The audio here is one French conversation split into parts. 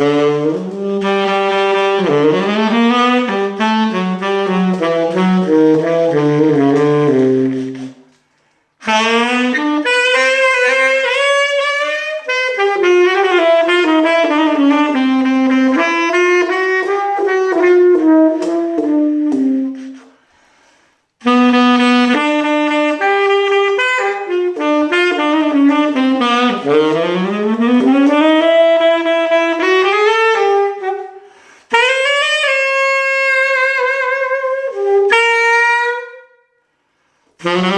Mm-hmm. Mm-hmm.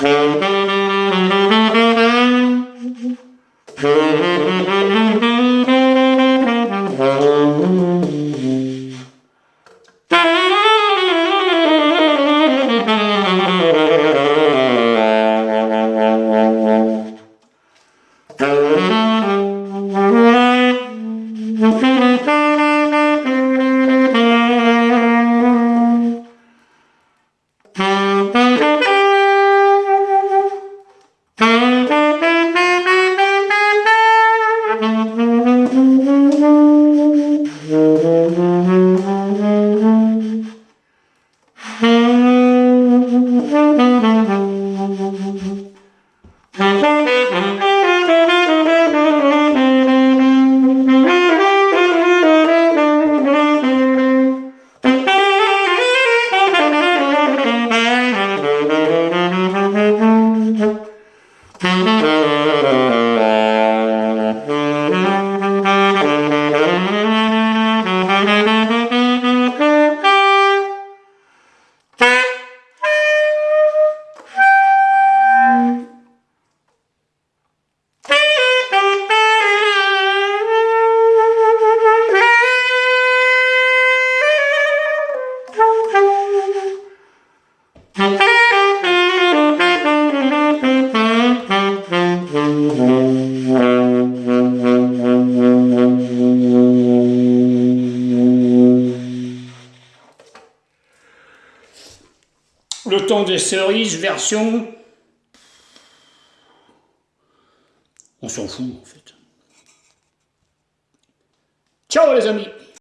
Um. Le temps des cerises, version... On s'en fout, en fait. Ciao les amis